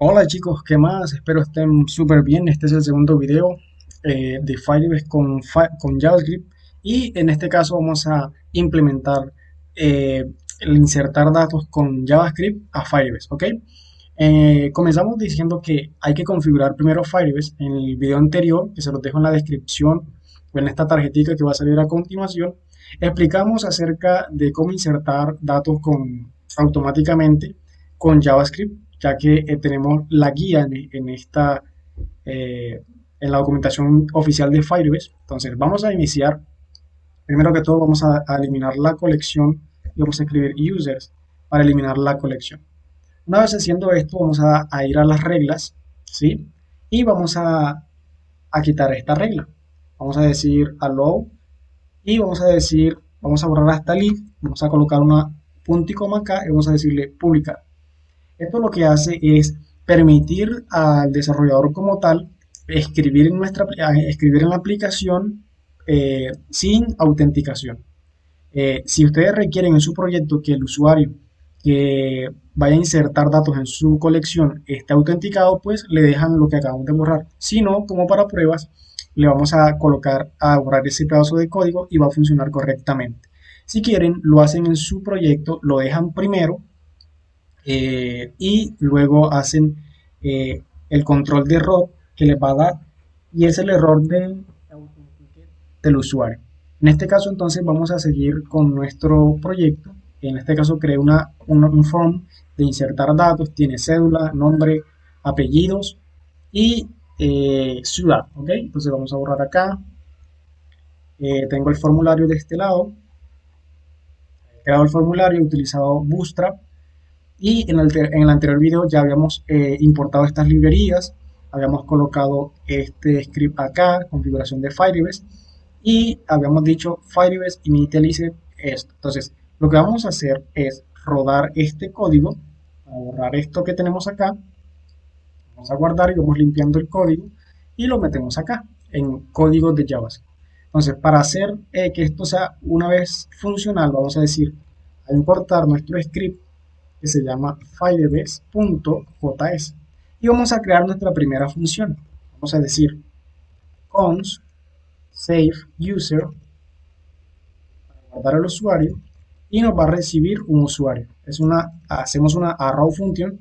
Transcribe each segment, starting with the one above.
Hola chicos, ¿qué más? Espero estén súper bien. Este es el segundo video eh, de Firebase con, con JavaScript y en este caso vamos a implementar eh, el insertar datos con JavaScript a Firebase, ¿ok? Eh, comenzamos diciendo que hay que configurar primero Firebase. En el video anterior, que se los dejo en la descripción o en esta tarjetita que va a salir a continuación, explicamos acerca de cómo insertar datos con, automáticamente con JavaScript ya que eh, tenemos la guía en, esta, eh, en la documentación oficial de Firebase. Entonces vamos a iniciar, primero que todo vamos a, eliminar la colección y vamos a escribir users para eliminar la colección. Una vez haciendo esto vamos a, ir a las reglas, ¿sí? Y vamos a, a quitar esta regla. Vamos a decir allow y vamos a decir, vamos a borrar hasta lib, vamos a colocar una punto y coma acá y vamos a decirle publicar. Esto lo que hace es permitir al desarrollador como tal escribir en, nuestra, escribir en la aplicación eh, sin autenticación. Eh, si ustedes requieren en su proyecto que el usuario que vaya a insertar datos en su colección esté autenticado, pues le dejan lo que acabamos de borrar. Si no, como para pruebas, le vamos a colocar a borrar ese pedazo de código y va a funcionar correctamente. Si quieren, lo hacen en su proyecto, lo dejan primero eh, y luego hacen eh, el control de error que les va a dar y es el error del, del usuario. En este caso entonces vamos a seguir con nuestro proyecto. En este caso creé una, un form de insertar datos, tiene cédula, nombre, apellidos y eh, ciudad. ¿ok? Entonces vamos a borrar acá. tengo el formulario de este lado. He creado el formulario, he utilizado Bootstrap y en el, en el anterior video ya habíamos eh, importado estas librerías, habíamos colocado este script acá, configuración de Firebase, y habíamos dicho Firebase initialize esto. Entonces, lo que vamos a hacer es rodar este código, a borrar esto que tenemos acá, vamos a guardar y vamos limpiando el código, y lo metemos acá, en código de JavaScript. Entonces, para hacer eh, que esto sea una vez funcional, vamos a decir, a importar nuestro script que se llama firebase.js y vamos a crear nuestra primera función. Vamos a decir cons save user para guardar el usuario y nos va a recibir un usuario. Es una, hacemos una arrow function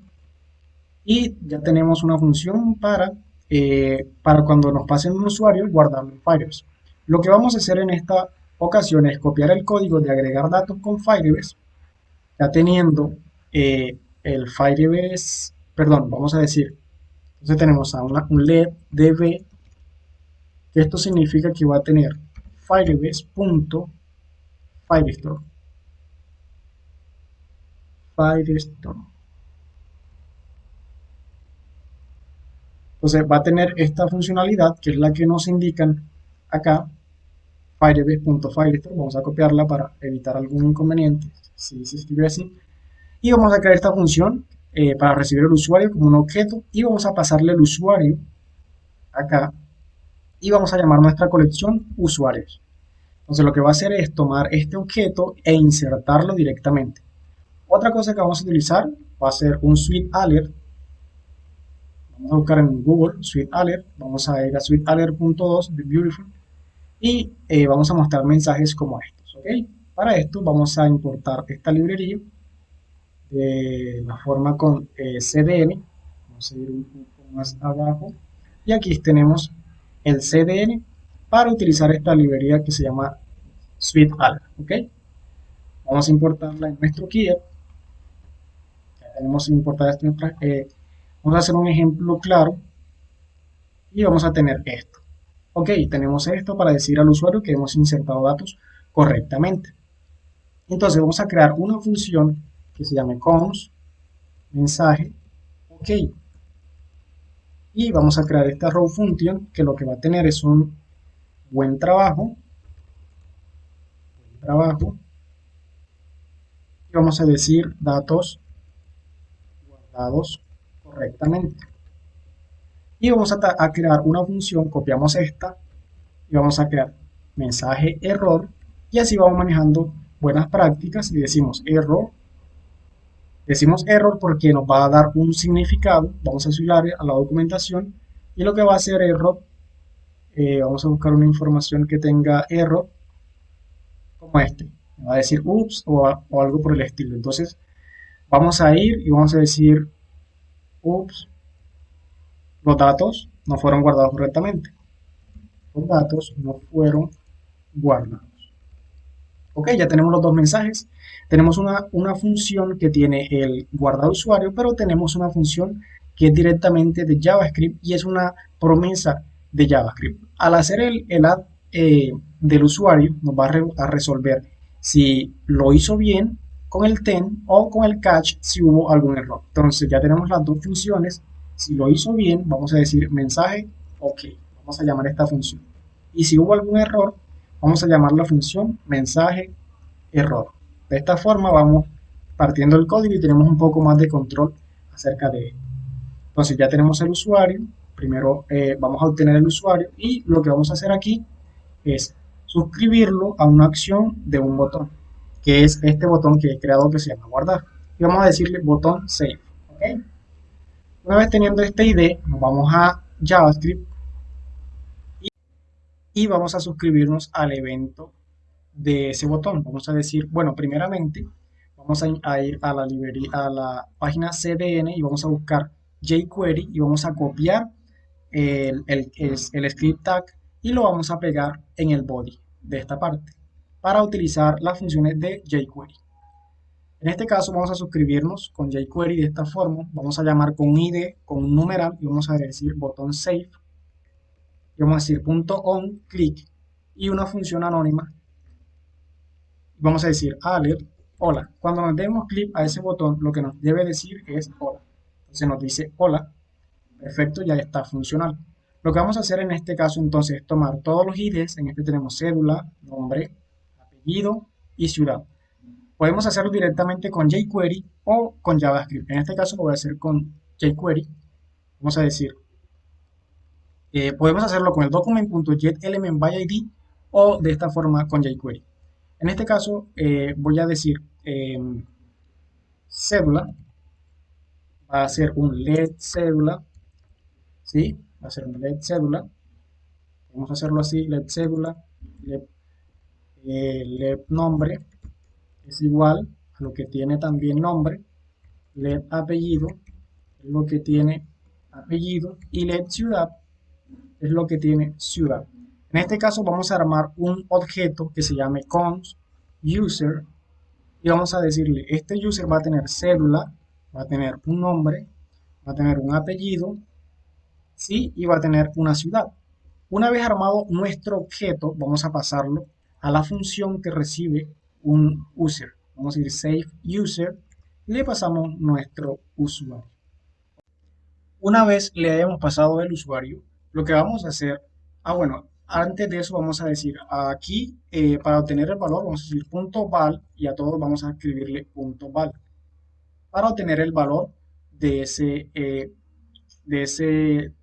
y ya tenemos una función para, eh, para cuando nos pasen un usuario guardarlo en Firebase. Lo que vamos a hacer en esta ocasión es copiar el código de agregar datos con Firebase, ya teniendo eh, el Firebase, perdón, vamos a decir, entonces tenemos a un LED DB, que esto significa que va a tener Firebase.firestore. Firestore. Entonces va a tener esta funcionalidad que es la que nos indican acá, firebase.firestore. Vamos a copiarla para evitar algún inconveniente si se escribe así y vamos a crear esta función eh, para recibir el usuario como un objeto y vamos a pasarle el usuario acá y vamos a llamar nuestra colección usuarios. Entonces lo que va a hacer es tomar este objeto e insertarlo directamente. Otra cosa que vamos a utilizar va a ser un suite alert. Vamos a buscar en Google suite alert. Vamos a ir a suitealert.2 de Beautiful y eh, vamos a mostrar mensajes como estos. ¿ok? Para esto vamos a importar esta librería la forma con eh, CDN. Vamos a ir un poco más abajo. Y aquí tenemos el CDN para utilizar esta librería que se llama Suite ¿ok? Vamos a importarla en nuestro Kia. Ya tenemos importada esta eh, vamos a hacer un ejemplo claro y vamos a tener esto. Ok, tenemos esto para decir al usuario que hemos insertado datos correctamente. Entonces vamos a crear una función que se llame cons mensaje ok. Y vamos a crear esta row function que lo que va a tener es un buen trabajo buen trabajo. Y vamos a decir datos guardados correctamente. Y vamos a, crear una función copiamos esta y vamos a crear mensaje error y así vamos manejando buenas prácticas y decimos error Decimos error porque nos va a dar un significado. Vamos a subir a la documentación y lo que va a hacer error, eh, vamos a buscar una información que tenga error como este. va a decir ups o, o algo por el estilo. Entonces vamos a ir y vamos a decir ups, los datos no fueron guardados correctamente. Los datos no fueron guardados. Ok, ya tenemos los dos mensajes. Tenemos una, una función que tiene el guardado usuario, pero tenemos una función que es directamente de JavaScript y es una promesa de JavaScript. Al hacer el, add eh, del usuario, nos va a, resolver si lo hizo bien con el ten o con el catch si hubo algún error. Entonces ya tenemos las dos funciones. Si lo hizo bien, vamos a decir mensaje OK. Vamos a llamar esta función. Y si hubo algún error, vamos a llamar la función mensaje error. De esta forma vamos partiendo el código y tenemos un poco más de control acerca de él. Entonces ya tenemos el usuario, primero eh, vamos a obtener el usuario y lo que vamos a hacer aquí es suscribirlo a una acción de un botón, que es este botón que he creado que se llama guardar. Y vamos a decirle botón save. Una vez teniendo este ID, nos vamos a JavaScript y vamos a suscribirnos al evento de ese botón. Vamos a decir, bueno, primeramente vamos a, ir a la librería, a la página CDN y vamos a buscar jQuery y vamos a copiar el, el, script tag y lo vamos a pegar en el body de esta parte para utilizar las funciones de jQuery. En este caso vamos a suscribirnos con jQuery de esta forma. Vamos a llamar con ID, con un numeral y vamos a decir botón save vamos a decir punto on click y una función anónima. Vamos a decir alert hola. Cuando nos demos clic a ese botón lo que nos debe decir es hola. Entonces nos dice hola. Perfecto ya está funcional. Lo que vamos a hacer en este caso entonces es tomar todos los IDs en este tenemos cédula nombre apellido y ciudad. Podemos hacerlo directamente con jQuery o con JavaScript. En este caso lo voy a hacer con jQuery. Vamos a decir eh, podemos hacerlo con el document.getElementById o de esta forma con jQuery. En este caso eh, voy a decir em, cédula, va a ser un LED cédula, ¿sí? Va a ser un LED cédula. Vamos a hacerlo así, LED cédula, LED, eh, nombre, es igual a lo que tiene también nombre, LED apellido, es lo que tiene apellido, y LED ciudad es lo que tiene ciudad. En este caso vamos a armar un objeto que se llame cons user y vamos a decirle, este user va a tener cédula, va a tener un nombre, va a tener un apellido, ¿sí? y va a tener una ciudad. Una vez armado nuestro objeto, vamos a pasarlo a la función que recibe un user. Vamos a decir save user y le pasamos nuestro usuario. Una vez le hayamos pasado el usuario, lo que vamos a hacer, ah bueno, antes de eso vamos a decir, aquí eh, para obtener el valor vamos a decir punto val y a todos vamos a escribirle punto val para obtener el valor de ese, eh, de ese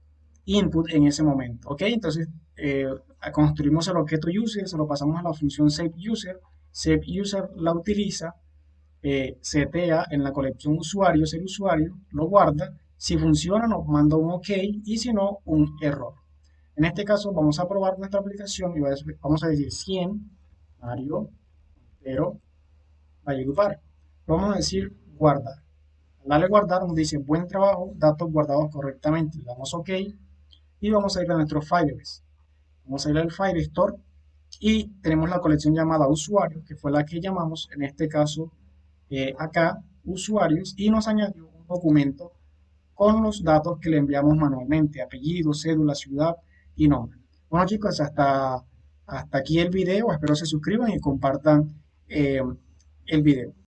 input en ese momento, ¿ok? Entonces eh, construimos el objeto user, se lo pasamos a la función save user, save user la utiliza, setea en la colección usuarios el usuario, lo guarda si funciona nos manda un OK y si no un error. En este caso vamos a probar nuestra aplicación y vamos a decir 100 Mario pero Valledupar. Vamos a decir guardar. Al darle guardar nos dice buen trabajo, datos guardados correctamente. Le damos OK y vamos a ir a nuestro Firebase. Vamos a ir al Firestore y tenemos la colección llamada usuarios, que fue la que llamamos en este caso eh, acá usuarios y nos añadió un documento con los datos que le enviamos manualmente, apellido, cédula, ciudad y nombre. Bueno chicos, hasta, hasta aquí el video, espero se suscriban y compartan eh, el video.